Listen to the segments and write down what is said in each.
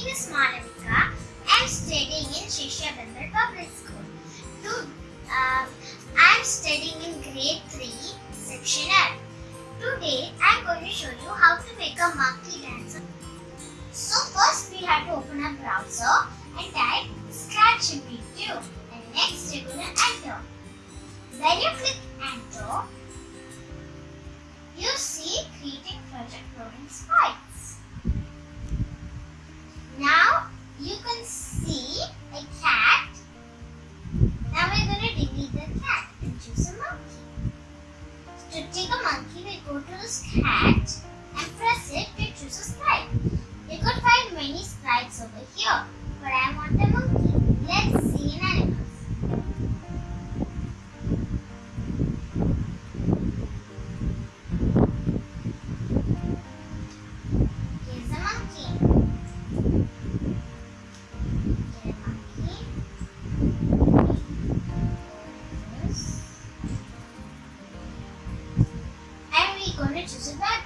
name is Malavika. I am studying in Shishyabander Public School. To, um, I am studying in grade 3, section F. Today, I am going to show you how to make a monkey dancer. So first, we have to open a browser and type Scratch MPQ and next you are going to enter. When you click enter, you see creating project loading spike. Go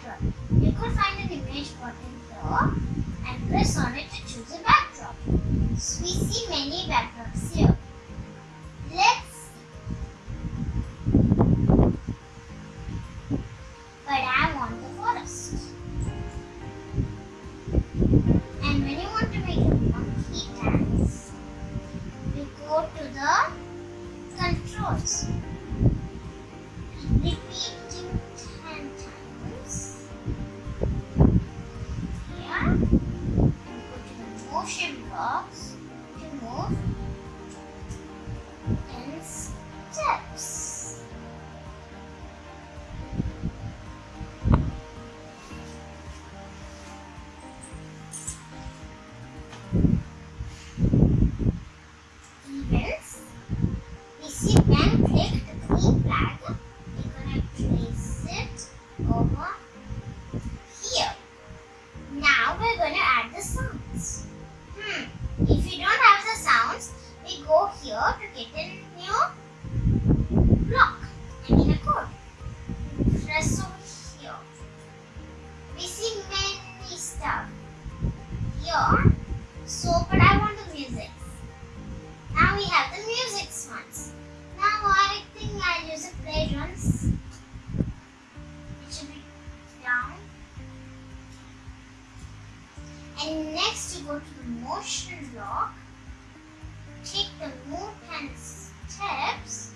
backdrop. You could find an image button here and press on it to choose a backdrop. So we see many backdrops here. Let's see. But I want the forest. And when you want to make a monkey dance, you go to the controls. I'll use a play drums. It should be down. And next you go to the motion block. Take the move 10 steps.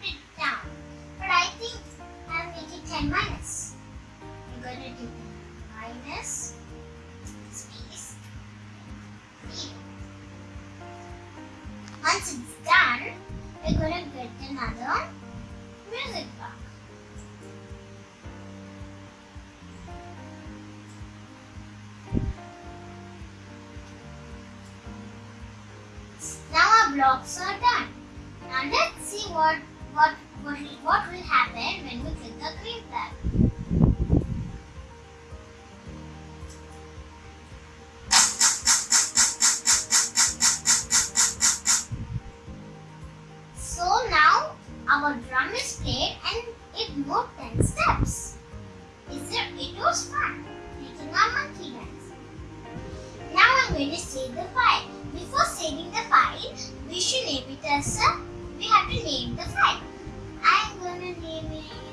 Put it down. But I think I'll make it 10 minus. You're going to do minus space. zero. Once it's done, we're to get another music block. Now our blocks are done. Now let's see what what what, what will happen when we click the our drum is played and it moved 10 steps. Is it, it was fun making a monkey dance. Now I'm going to save the file. Before saving the file, we should name it as a, we have to name the file. I'm going to name it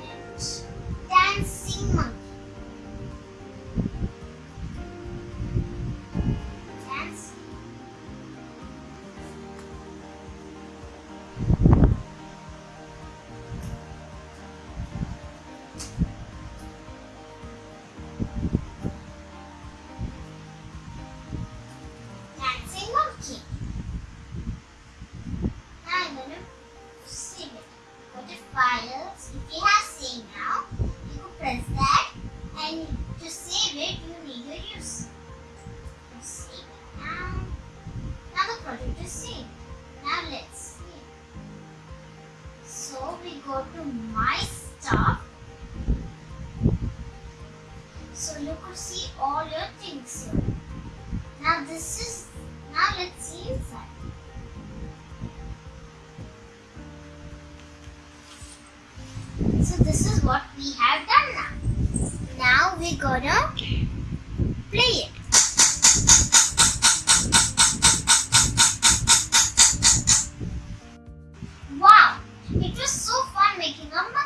we go to My Stuff. So you could see all your things here. Now this is now let's see inside. So this is what we have done now. Now we're gonna play it. making a